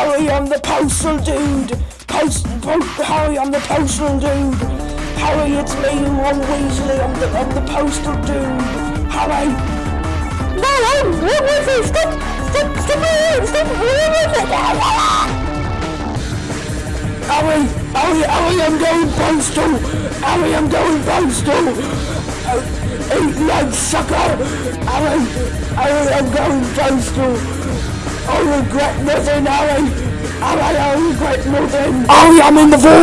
Harry, I'm the postal dude. Post, po- Harry, I'm the postal dude. Harry, it's me, Ron Weasley. I'm the, I'm the postal dude. Harry. No, I'm Ron Weasley. Stop, stop, stop it, stop it. Harry, Harry, Harry, I'm going postal. Harry, I'm going postal. Eat lunch, sucker. Harry, Harry, I'm going postal. I regret nothing, Harry. Harry, I regret nothing. Harry, I'm in the void.